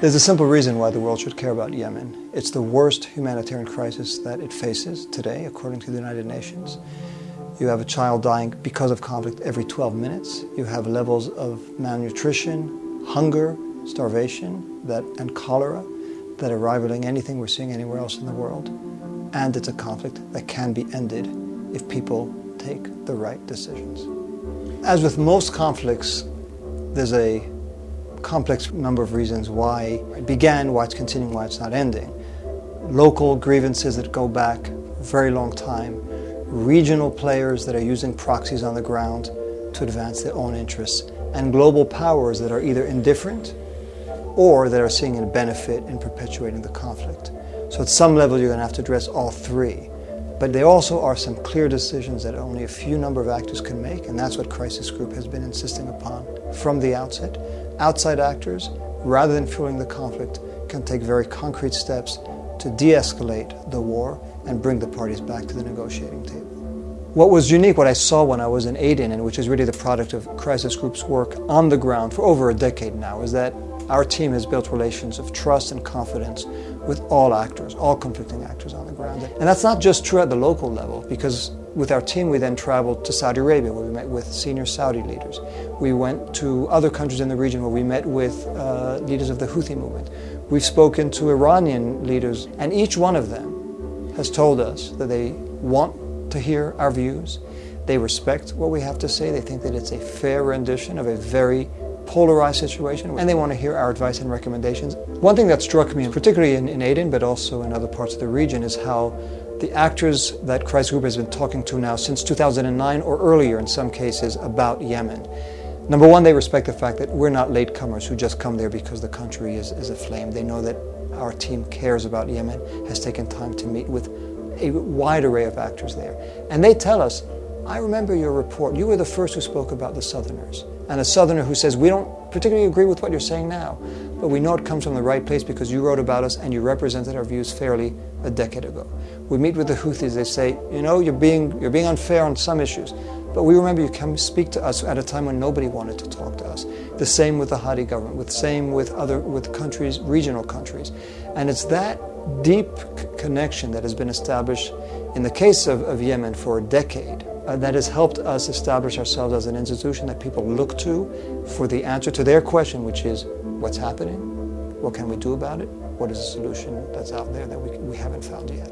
There's a simple reason why the world should care about Yemen. It's the worst humanitarian crisis that it faces today, according to the United Nations. You have a child dying because of conflict every 12 minutes. You have levels of malnutrition, hunger, starvation, that, and cholera that are rivaling anything we're seeing anywhere else in the world. And it's a conflict that can be ended if people take the right decisions. As with most conflicts, there's a complex number of reasons why it began, why it's continuing, why it's not ending. Local grievances that go back a very long time, regional players that are using proxies on the ground to advance their own interests, and global powers that are either indifferent or that are seeing a benefit in perpetuating the conflict. So at some level you're going to have to address all three. But there also are some clear decisions that only a few number of actors can make, and that's what Crisis Group has been insisting upon from the outset. Outside actors, rather than fueling the conflict, can take very concrete steps to de-escalate the war and bring the parties back to the negotiating table. What was unique, what I saw when I was in Aden, and which is really the product of Crisis Group's work on the ground for over a decade now, is that our team has built relations of trust and confidence with all actors, all conflicting actors on the ground. And that's not just true at the local level, because with our team we then traveled to Saudi Arabia where we met with senior Saudi leaders. We went to other countries in the region where we met with uh, leaders of the Houthi movement. We've spoken to Iranian leaders, and each one of them has told us that they want to hear our views. They respect what we have to say. They think that it's a fair rendition of a very polarized situation, and they want to hear our advice and recommendations. One thing that struck me, particularly in, in Aden, but also in other parts of the region, is how the actors that Crisis Group has been talking to now since 2009 or earlier in some cases about Yemen. Number one, they respect the fact that we're not latecomers who just come there because the country is, is aflame. They know that our team cares about Yemen, has taken time to meet with a wide array of actors there. And they tell us, I remember your report. You were the first who spoke about the Southerners and a Southerner who says, we don't particularly agree with what you're saying now, but we know it comes from the right place because you wrote about us and you represented our views fairly a decade ago. We meet with the Houthis, they say, you know, you're being, you're being unfair on some issues, but we remember you come speak to us at a time when nobody wanted to talk to us. The same with the Hadi government, the same with other, with countries, regional countries. And it's that deep connection that has been established in the case of, of Yemen for a decade uh, that has helped us establish ourselves as an institution that people look to for the answer to their question, which is what's happening? What can we do about it? What is the solution that's out there that we, we haven't found yet?